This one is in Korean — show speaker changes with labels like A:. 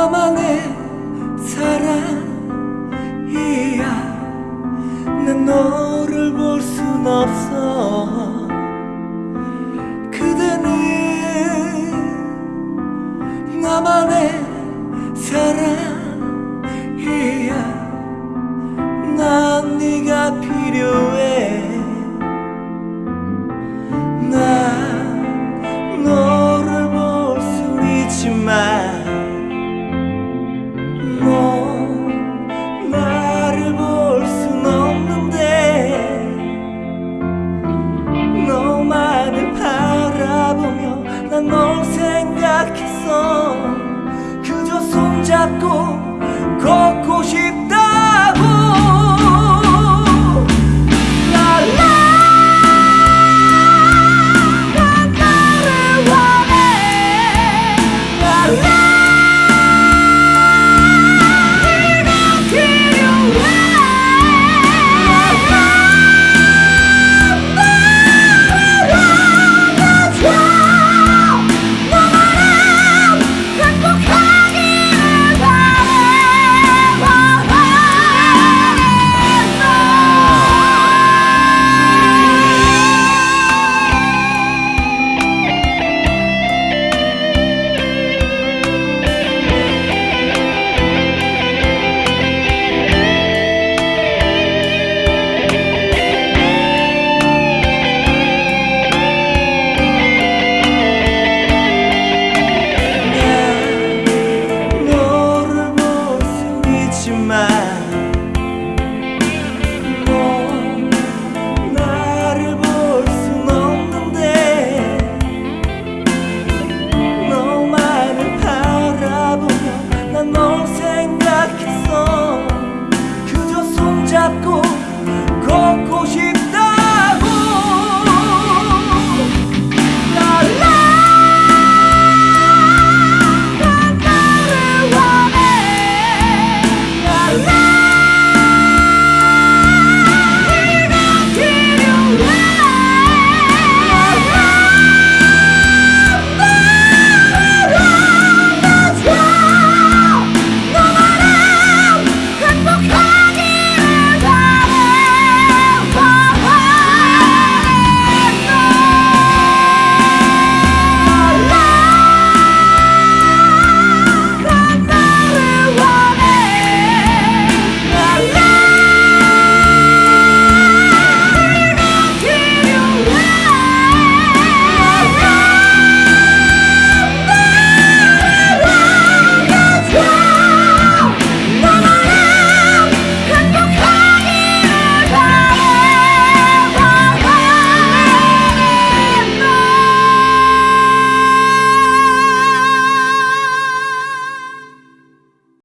A: 나만의 사랑이야. 난 너를 볼 순 없어. 그대는 나만의